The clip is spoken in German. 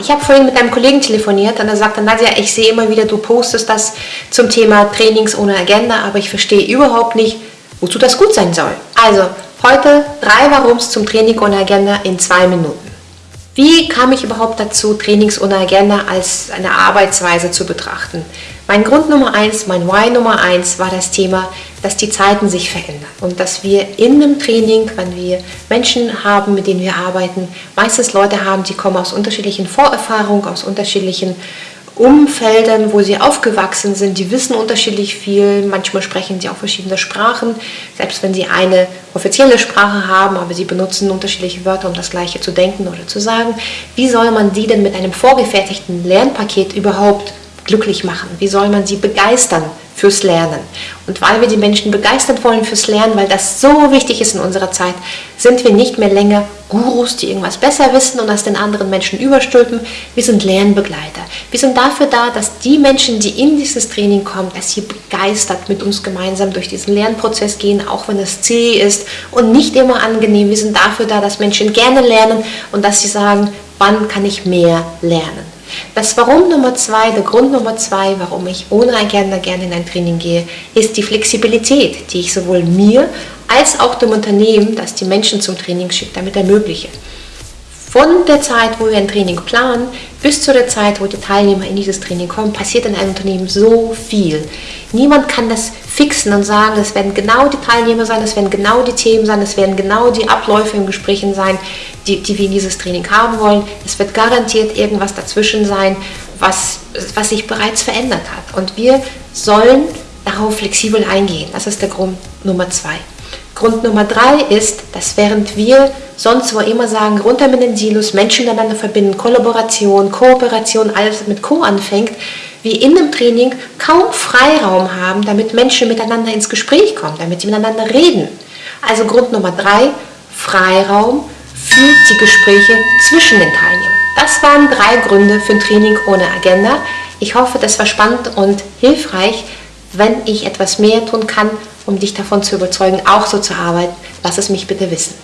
ich habe vorhin mit einem Kollegen telefoniert und er sagte, Nadja, ich sehe immer wieder, du postest das zum Thema Trainings ohne Agenda, aber ich verstehe überhaupt nicht, wozu das gut sein soll. Also, heute drei Warums zum Training ohne Agenda in zwei Minuten. Wie kam ich überhaupt dazu, Trainings ohne Agenda als eine Arbeitsweise zu betrachten? Mein Grund Nummer eins, mein Why Nummer eins war das Thema, dass die Zeiten sich verändern und dass wir in einem Training, wenn wir Menschen haben, mit denen wir arbeiten, meistens Leute haben, die kommen aus unterschiedlichen Vorerfahrungen, aus unterschiedlichen Umfeldern, wo sie aufgewachsen sind, die wissen unterschiedlich viel, manchmal sprechen sie auch verschiedene Sprachen, selbst wenn sie eine offizielle Sprache haben, aber sie benutzen unterschiedliche Wörter, um das Gleiche zu denken oder zu sagen. Wie soll man die denn mit einem vorgefertigten Lernpaket überhaupt glücklich machen? Wie soll man sie begeistern fürs Lernen? Und weil wir die Menschen begeistern wollen fürs Lernen, weil das so wichtig ist in unserer Zeit, sind wir nicht mehr länger Gurus, die irgendwas besser wissen und das den anderen Menschen überstülpen. Wir sind Lernbegleiter. Wir sind dafür da, dass die Menschen, die in dieses Training kommen, dass sie begeistert mit uns gemeinsam durch diesen Lernprozess gehen, auch wenn es zäh ist und nicht immer angenehm. Wir sind dafür da, dass Menschen gerne lernen und dass sie sagen, wann kann ich mehr lernen. Das Warum Nummer zwei, der Grund Nummer zwei, warum ich ohne Agenda gerne in ein Training gehe, ist die Flexibilität, die ich sowohl mir als auch dem Unternehmen, das die Menschen zum Training schickt, damit ermögliche. Von der Zeit, wo wir ein Training planen, bis zu der Zeit, wo die Teilnehmer in dieses Training kommen, passiert in einem Unternehmen so viel. Niemand kann das fixen und sagen, es werden genau die Teilnehmer sein, es werden genau die Themen sein, es werden genau die Abläufe im Gesprächen sein, die, die wir in dieses Training haben wollen. Es wird garantiert irgendwas dazwischen sein, was, was sich bereits verändert hat. Und wir sollen darauf flexibel eingehen. Das ist der Grund Nummer zwei. Grund Nummer drei ist, dass während wir sonst wo immer sagen, runter mit den Silos, Menschen miteinander verbinden, Kollaboration, Kooperation, alles mit Co anfängt, wir in dem Training kaum Freiraum haben, damit Menschen miteinander ins Gespräch kommen, damit sie miteinander reden. Also Grund Nummer drei, Freiraum für die Gespräche zwischen den Teilnehmern. Das waren drei Gründe für ein Training ohne Agenda. Ich hoffe, das war spannend und hilfreich. Wenn ich etwas mehr tun kann, um dich davon zu überzeugen, auch so zu arbeiten, lass es mich bitte wissen.